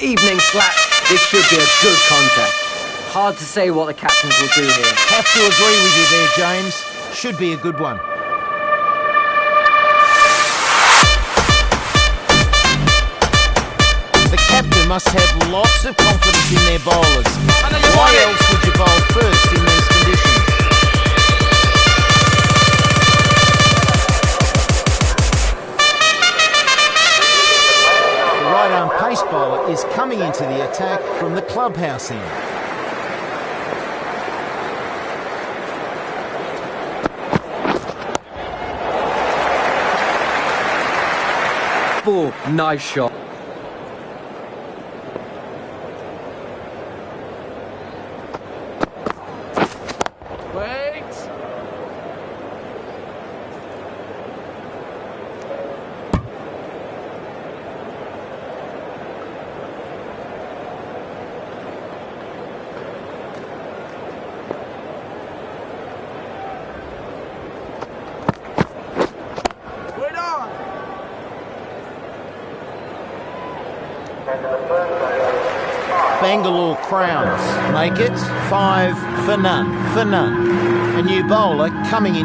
Evening slaps. This should be a good contest. Hard to say what the captains will do here. Have to agree with you there, James. Should be a good one. The captain must have lots of confidence in their bowlers. Why else would you bowl first pace bowler is coming into the attack from the clubhouse end. Nice shot. Bangalore Crowns make it five for none, for none. A new bowler coming in.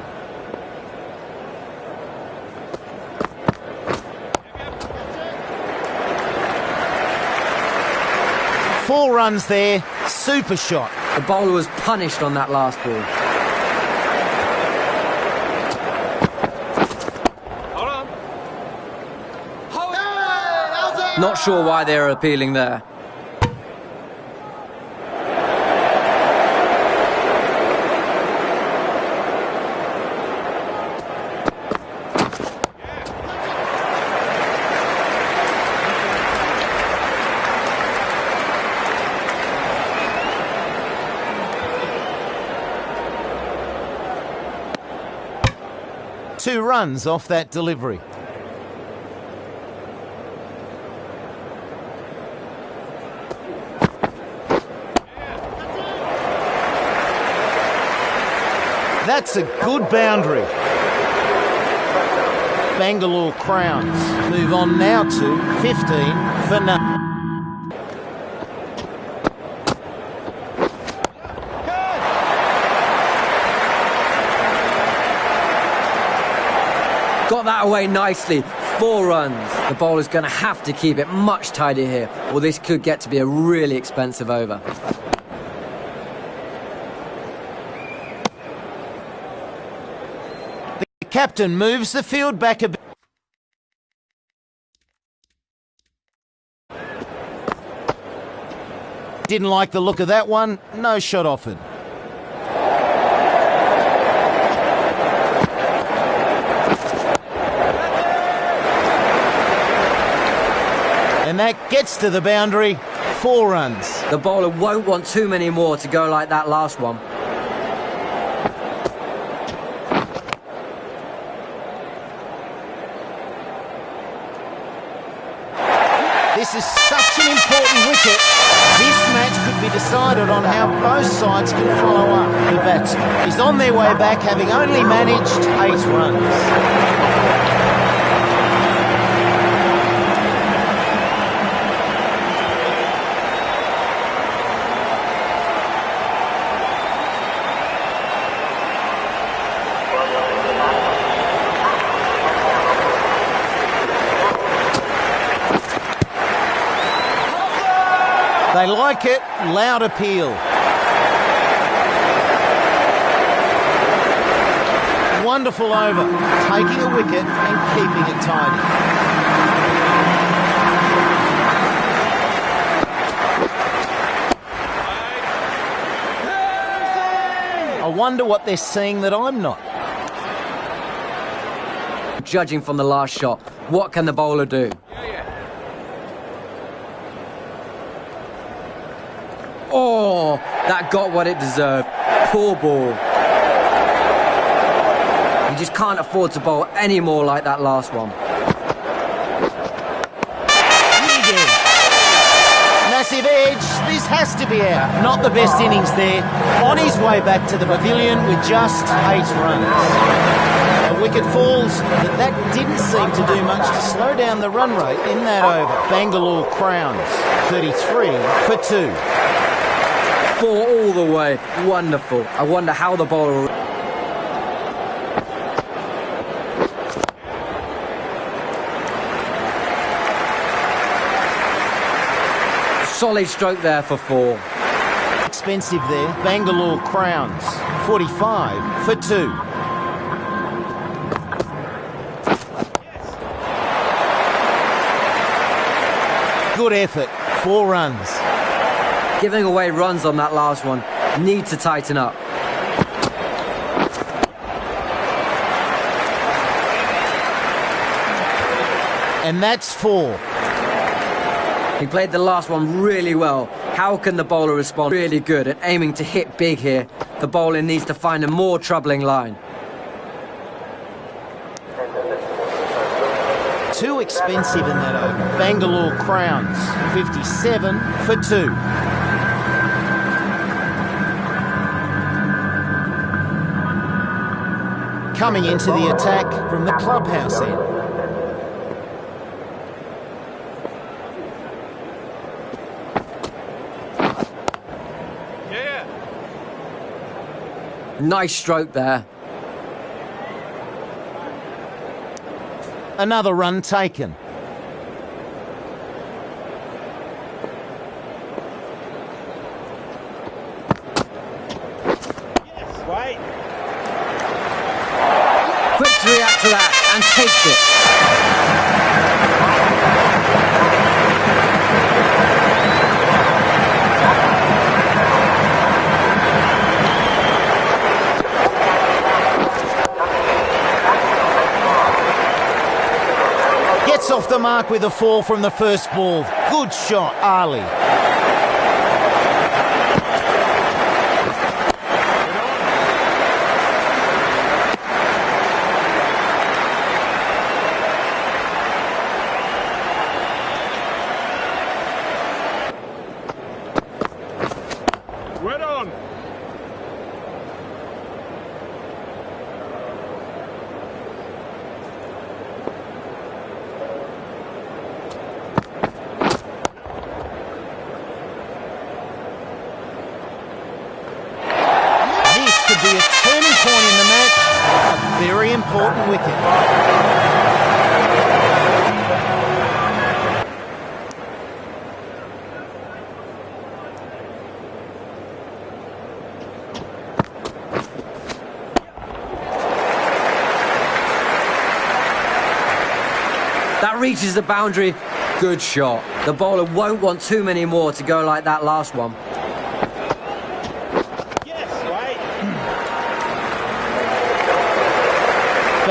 Four runs there, super shot. The bowler was punished on that last ball. Not sure why they're appealing there. Two runs off that delivery. That's a good boundary. Bangalore Crowns move on now to 15 for none. Got away nicely. Four runs. The bowler's going to have to keep it much tighter here, or this could get to be a really expensive over. The captain moves the field back a bit. Didn't like the look of that one. No shot offered. And that gets to the boundary. Four runs. The bowler won't want too many more to go like that last one. This is such an important wicket. This match could be decided on how both sides can follow up. The batsman is on their way back, having only managed eight runs. They like it. Loud appeal. Wonderful over. Taking a wicket and keeping it tidy. I wonder what they're seeing that I'm not. Judging from the last shot, what can the bowler do? That got what it deserved. Poor ball. You just can't afford to bowl any more like that last one. Massive edge. This has to be out. Not the best innings there. On his way back to the pavilion with just eight runs. A wicket falls, but that didn't seem to do much to slow down the run rate in that over. Bangalore crowns 33 for two. Four all the way. Wonderful. I wonder how the bowler... Solid stroke there for four. Expensive there. Bangalore crowns 45 for two. Good effort. Four runs. Giving away runs on that last one. Need to tighten up. And that's four. He played the last one really well. How can the bowler respond? Really good at aiming to hit big here. The bowler needs to find a more troubling line. Too expensive in that over. Bangalore Crowns, 57 for two. Coming into the attack from the clubhouse end. Nice stroke there. Another run taken. Quick to react to that and it. Gets off the mark with a four from the first ball. Good shot, Ali. Right on. This could be a turning point in the match. A That reaches the boundary. Good shot. The bowler won't want too many more to go like that last one.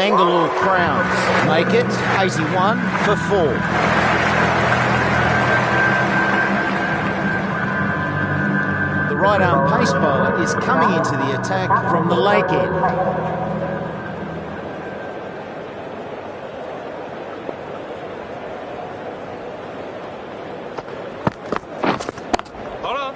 Bangalore Crowns make it 81 for four. The right arm pace bowler is coming into the attack from the lake end. Hold on.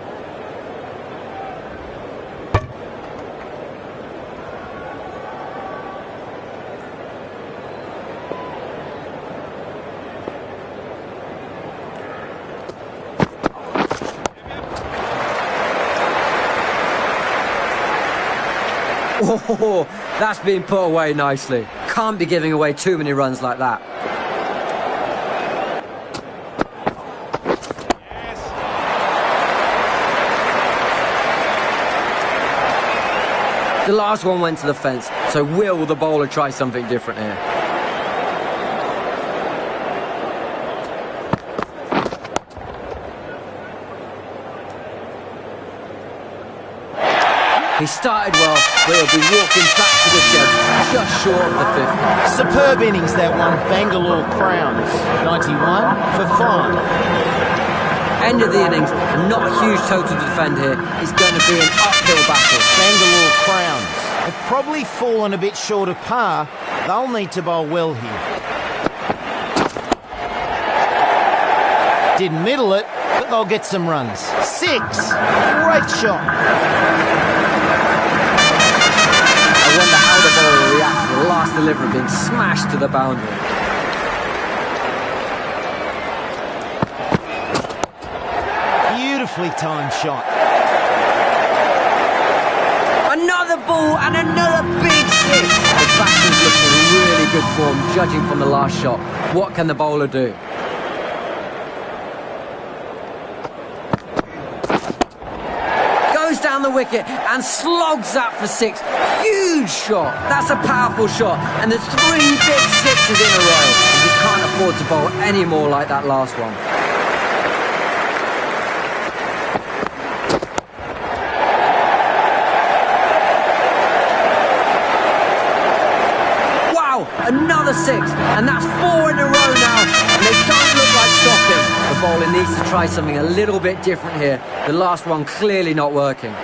Oh, that's been put away nicely. Can't be giving away too many runs like that. The last one went to the fence, so will the bowler try something different here? He started well, but he'll be walking back to the shed, just short of the fifth. Superb innings that one. Bangalore Crowns 91 for five. End of the innings, and not a huge total to defend here. It's going to be an uphill battle. Bangalore Crowns have probably fallen a bit short of par. They'll need to bowl well here. Didn't middle it, but but they'll get some runs. Six. Great shot. Wonder how the bowler will react to the last delivery being smashed to the boundary. Beautifully timed shot. Another ball and another big six. The batsman's looking in really good form, judging from the last shot. What can the bowler do? Goes down the wicket and slogs that for six. Huge shot. That's a powerful shot. And there's three big sixes in a row. You just can't afford to bowl any more like that last one. Wow, another six, and that's four in a row now, and they don't look like stopping. The bowler needs to try something a little bit different here. The last one clearly not working.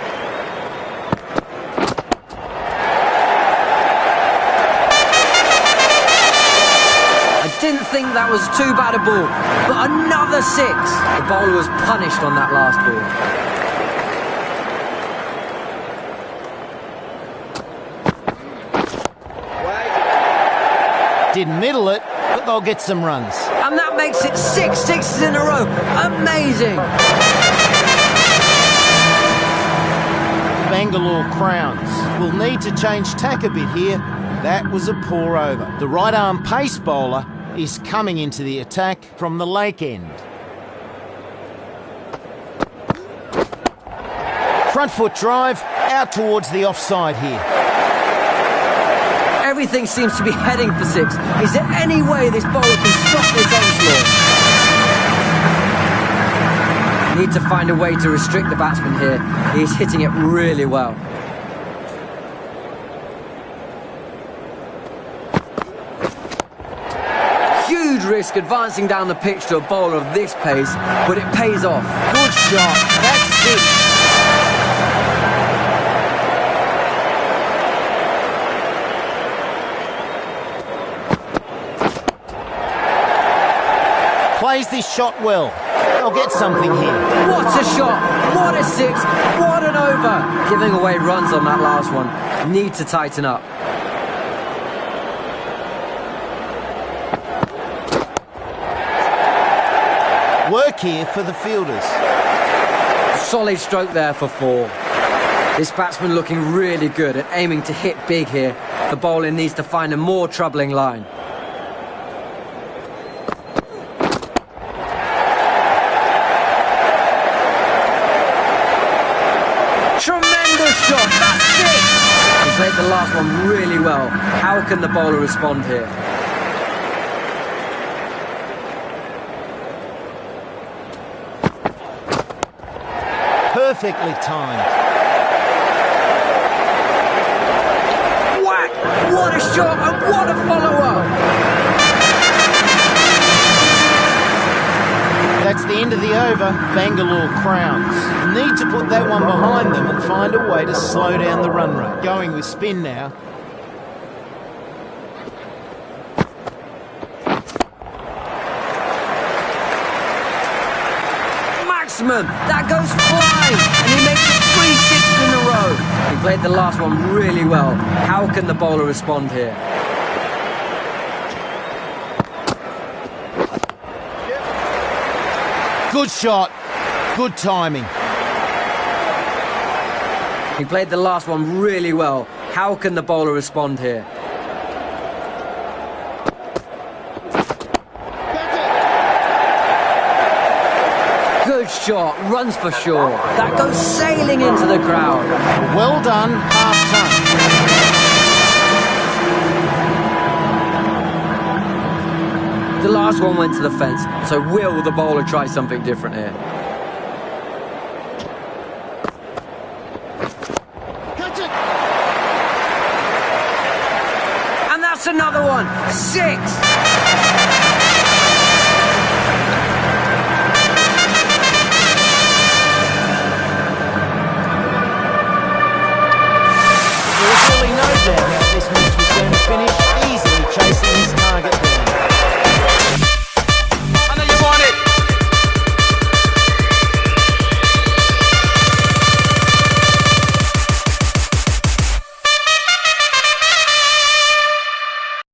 Think that was too bad a ball, but another six. The bowler was punished on that last ball. Didn't middle it, but they'll get some runs. And that makes it six sixes in a row. Amazing. Bangalore Crowns will need to change tack a bit here. That was a poor over. The right arm pace bowler is coming into the attack from the lake end. Front foot drive out towards the offside here. Everything seems to be heading for six. Is there any way this bowler can stop this onslaught? Need to find a way to restrict the batsman here. He's hitting it really well. Huge risk advancing down the pitch to a bowler of this pace, but it pays off. Good shot. That's six. Plays this shot well. They'll get something here. What a shot! What a six! What an over! Giving away runs on that last one. Need to tighten up. Work here for the fielders. Solid stroke there for four. This batsman looking really good and aiming to hit big here. The bowler needs to find a more troubling line. Tremendous shot! That's six! He played the last one really well. How can the bowler respond here? Perfectly timed. Whack! What a shot and what a follow-up! That's the end of the over. Bangalore Crowns need to put that one behind them and find a way to slow down the run rate. Going with spin now. That goes flying! And he makes it three sixes in a row. He played the last one really well. How can the bowler respond here? Good shot. Good timing. He played the last one really well. How can the bowler respond here? Shot, runs for sure. That goes sailing into the crowd. Well done, half ton. The last one went to the fence, so will the bowler try something different here? Catch it! And that's another one. Six.